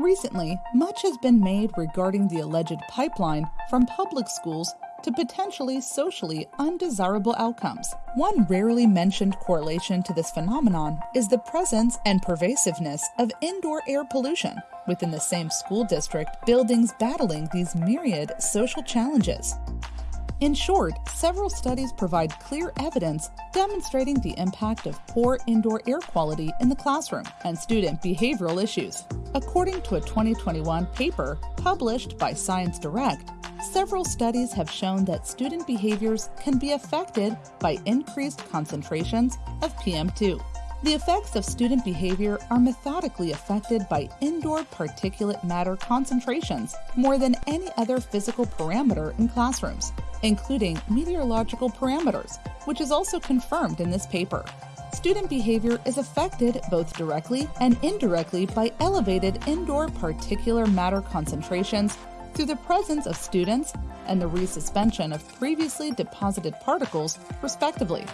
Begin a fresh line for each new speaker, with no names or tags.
Recently, much has been made regarding the alleged pipeline from public schools to potentially socially undesirable outcomes. One rarely mentioned correlation to this phenomenon is the presence and pervasiveness of indoor air pollution. Within the same school district, buildings battling these myriad social challenges. In short, several studies provide clear evidence demonstrating the impact of poor indoor air quality in the classroom and student behavioral issues. According to a 2021 paper published by Science Direct, several studies have shown that student behaviors can be affected by increased concentrations of PM2. The effects of student behavior are methodically affected by indoor particulate matter concentrations more than any other physical parameter in classrooms, including meteorological parameters, which is also confirmed in this paper. Student behavior is affected both directly and indirectly by elevated indoor particulate matter concentrations through the presence of students and the resuspension of previously deposited particles, respectively.